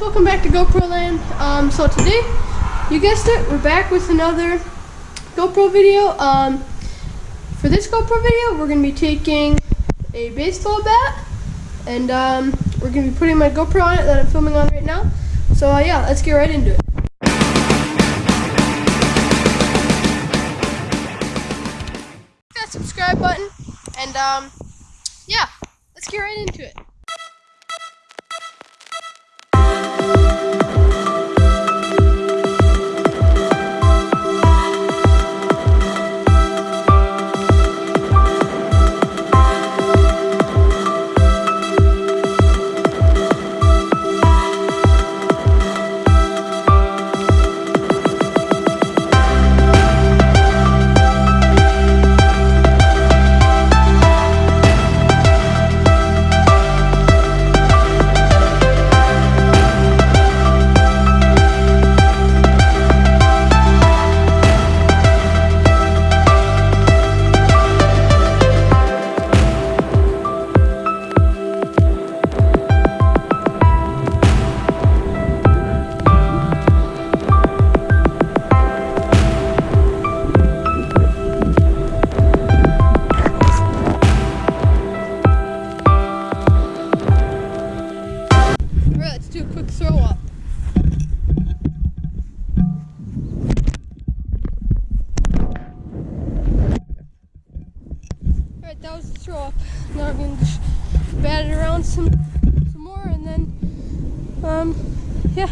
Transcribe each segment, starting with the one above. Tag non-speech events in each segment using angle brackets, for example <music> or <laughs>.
welcome back to GoPro Land. Um, so today, you guessed it, we're back with another GoPro video. Um, for this GoPro video, we're going to be taking a baseball bat, and um, we're going to be putting my GoPro on it that I'm filming on right now. So uh, yeah, let's get right into it. That subscribe button, and um, yeah, let's get right into it. Throw up. Alright, that was the throw up. Now I'm gonna just bat it around some some more and then um yeah.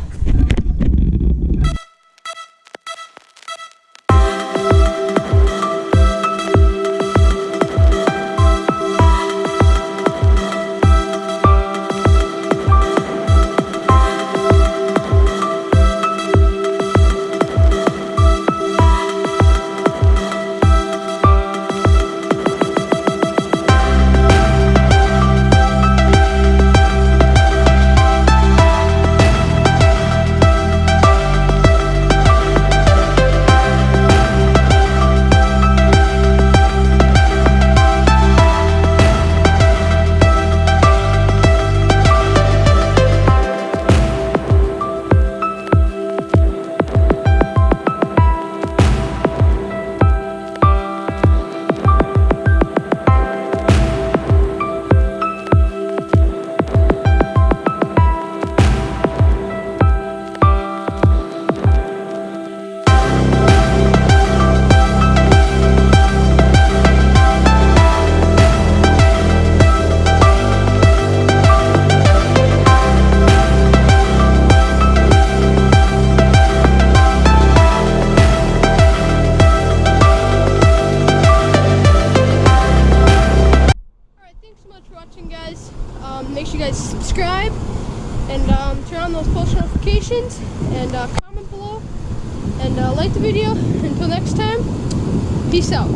Subscribe and um, turn on those post notifications and uh, comment below and uh, like the video. <laughs> Until next time, peace out.